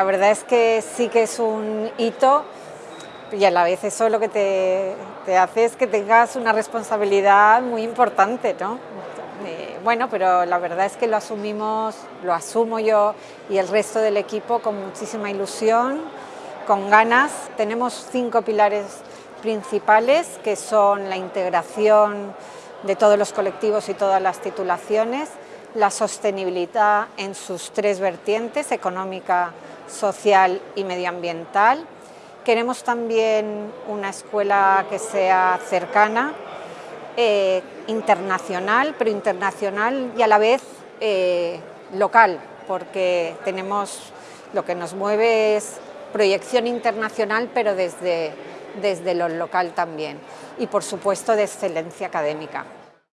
La verdad es que sí que es un hito y a la vez eso lo que te, te hace es que tengas una responsabilidad muy importante, ¿no? Eh, bueno, pero la verdad es que lo asumimos, lo asumo yo y el resto del equipo con muchísima ilusión, con ganas. Tenemos cinco pilares principales que son la integración de todos los colectivos y todas las titulaciones, la sostenibilidad en sus tres vertientes, económica, social y medioambiental. Queremos también una escuela que sea cercana, eh, internacional, pero internacional y a la vez eh, local, porque tenemos lo que nos mueve es proyección internacional, pero desde, desde lo local también. Y por supuesto de excelencia académica.